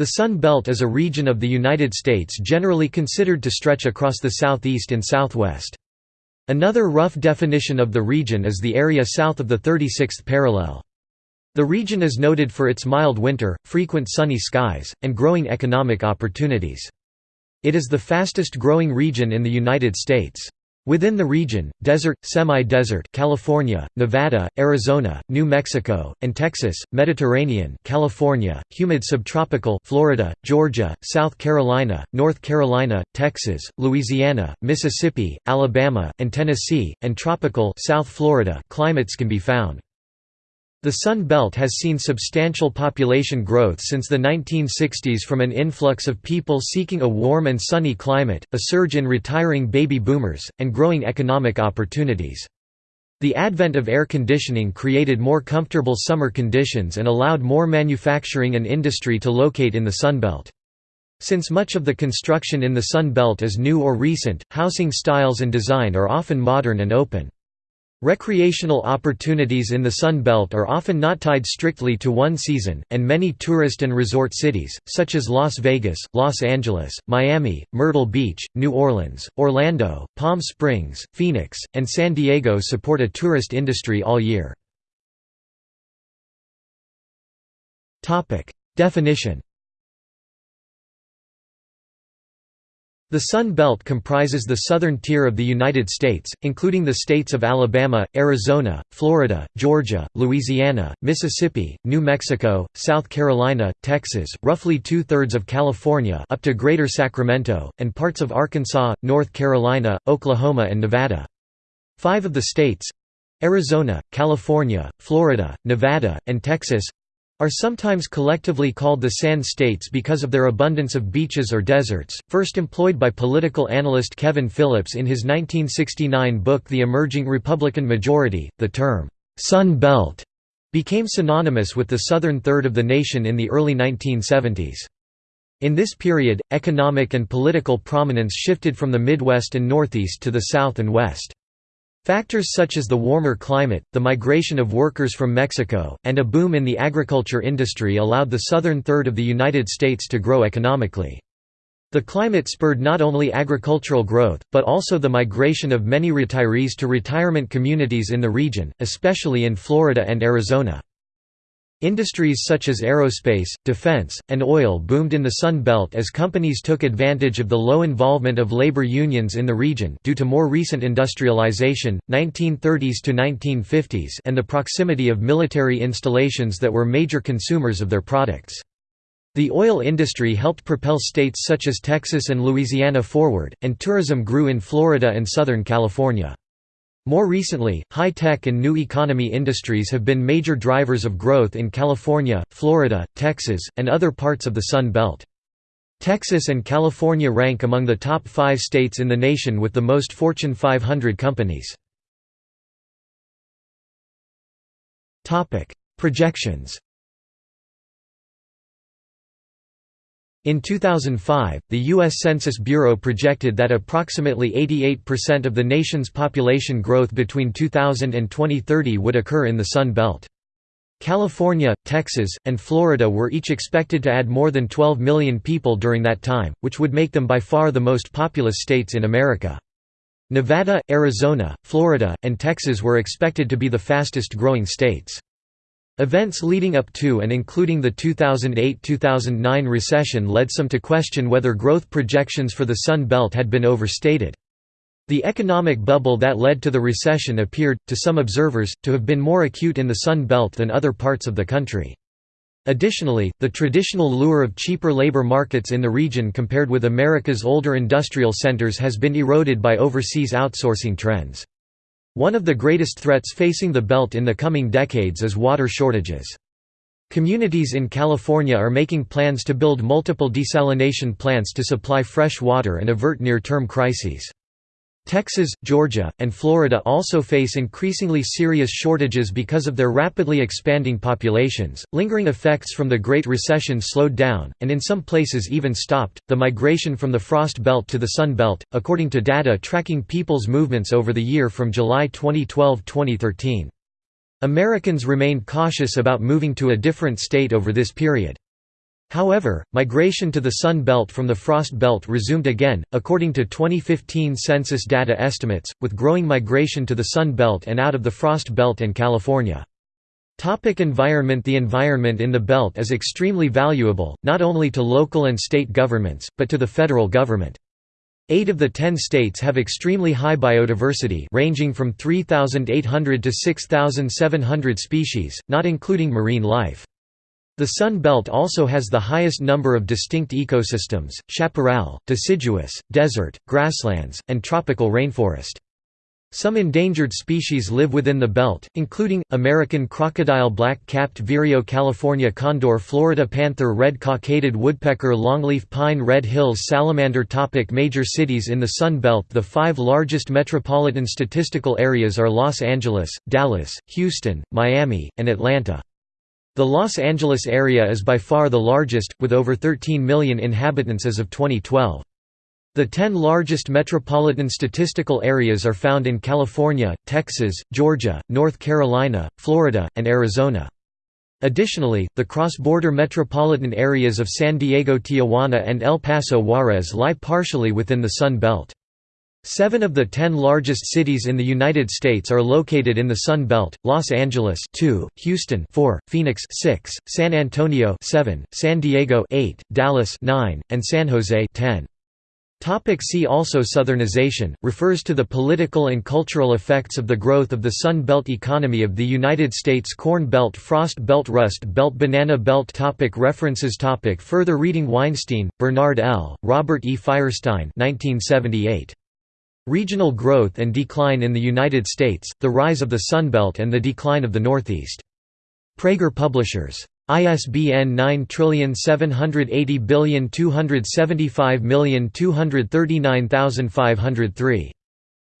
The Sun Belt is a region of the United States generally considered to stretch across the southeast and southwest. Another rough definition of the region is the area south of the 36th parallel. The region is noted for its mild winter, frequent sunny skies, and growing economic opportunities. It is the fastest growing region in the United States. Within the region, desert, semi-desert California, Nevada, Arizona, New Mexico, and Texas, Mediterranean California, humid subtropical Florida, Georgia, South Carolina, North Carolina, Texas, Louisiana, Mississippi, Alabama, and Tennessee, and tropical South Florida climates can be found. The Sun Belt has seen substantial population growth since the 1960s from an influx of people seeking a warm and sunny climate, a surge in retiring baby boomers, and growing economic opportunities. The advent of air conditioning created more comfortable summer conditions and allowed more manufacturing and industry to locate in the Sun Belt. Since much of the construction in the Sun Belt is new or recent, housing styles and design are often modern and open. Recreational opportunities in the Sun Belt are often not tied strictly to one season, and many tourist and resort cities, such as Las Vegas, Los Angeles, Miami, Myrtle Beach, New Orleans, Orlando, Palm Springs, Phoenix, and San Diego support a tourist industry all year. Definition The Sun Belt comprises the southern tier of the United States, including the states of Alabama, Arizona, Florida, Georgia, Louisiana, Mississippi, New Mexico, South Carolina, Texas, roughly two-thirds of California up to Greater Sacramento, and parts of Arkansas, North Carolina, Oklahoma and Nevada. Five of the states—Arizona, California, Florida, Nevada, and Texas are sometimes collectively called the Sand States because of their abundance of beaches or deserts. First employed by political analyst Kevin Phillips in his 1969 book The Emerging Republican Majority, the term, Sun Belt, became synonymous with the southern third of the nation in the early 1970s. In this period, economic and political prominence shifted from the Midwest and Northeast to the South and West. Factors such as the warmer climate, the migration of workers from Mexico, and a boom in the agriculture industry allowed the southern third of the United States to grow economically. The climate spurred not only agricultural growth, but also the migration of many retirees to retirement communities in the region, especially in Florida and Arizona. Industries such as aerospace, defense, and oil boomed in the Sun Belt as companies took advantage of the low involvement of labor unions in the region due to more recent industrialization, 1930s to 1950s and the proximity of military installations that were major consumers of their products. The oil industry helped propel states such as Texas and Louisiana forward, and tourism grew in Florida and Southern California. More recently, high-tech and new economy industries have been major drivers of growth in California, Florida, Texas, and other parts of the Sun Belt. Texas and California rank among the top five states in the nation with the most Fortune 500 companies. Projections In 2005, the U.S. Census Bureau projected that approximately 88% of the nation's population growth between 2000 and 2030 would occur in the Sun Belt. California, Texas, and Florida were each expected to add more than 12 million people during that time, which would make them by far the most populous states in America. Nevada, Arizona, Florida, and Texas were expected to be the fastest growing states. Events leading up to and including the 2008–2009 recession led some to question whether growth projections for the Sun Belt had been overstated. The economic bubble that led to the recession appeared, to some observers, to have been more acute in the Sun Belt than other parts of the country. Additionally, the traditional lure of cheaper labor markets in the region compared with America's older industrial centers has been eroded by overseas outsourcing trends. One of the greatest threats facing the belt in the coming decades is water shortages. Communities in California are making plans to build multiple desalination plants to supply fresh water and avert near-term crises. Texas, Georgia, and Florida also face increasingly serious shortages because of their rapidly expanding populations. Lingering effects from the Great Recession slowed down, and in some places even stopped, the migration from the Frost Belt to the Sun Belt, according to data tracking people's movements over the year from July 2012 2013. Americans remained cautious about moving to a different state over this period. However, migration to the Sun Belt from the Frost Belt resumed again, according to 2015 census data estimates, with growing migration to the Sun Belt and out of the Frost Belt and California. Topic environment The environment in the belt is extremely valuable, not only to local and state governments, but to the federal government. Eight of the ten states have extremely high biodiversity ranging from 3,800 to 6,700 species, not including marine life. The Sun Belt also has the highest number of distinct ecosystems, chaparral, deciduous, desert, grasslands, and tropical rainforest. Some endangered species live within the belt, including, American crocodile black-capped vireo California condor Florida panther red cockaded woodpecker longleaf pine red hills salamander topic Major cities in the Sun Belt The five largest metropolitan statistical areas are Los Angeles, Dallas, Houston, Miami, and Atlanta. The Los Angeles area is by far the largest, with over 13 million inhabitants as of 2012. The ten largest metropolitan statistical areas are found in California, Texas, Georgia, North Carolina, Florida, and Arizona. Additionally, the cross-border metropolitan areas of San Diego Tijuana and El Paso Juarez lie partially within the Sun Belt. Seven of the ten largest cities in the United States are located in the Sun Belt: Los Angeles, 2; Houston, 4; Phoenix, 6; San Antonio, 7; San Diego, 8; Dallas, 9; and San Jose, 10. Topic see also Southernization, refers to the political and cultural effects of the growth of the Sun Belt economy of the United States Corn Belt Frost Belt Rust Belt Banana Belt topic References topic Further reading Weinstein, Bernard L., Robert E. Firestine 1978. Regional Growth and Decline in the United States, The Rise of the Sunbelt and the Decline of the Northeast. Praeger Publishers. ISBN 9780275239503.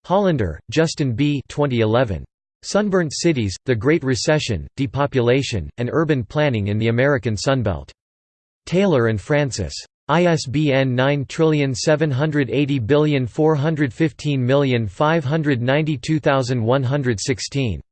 Hollander, Justin B. 2011. Sunburnt Cities, The Great Recession, Depopulation, and Urban Planning in the American Sunbelt. Taylor and Francis. ISBN 9780415592116.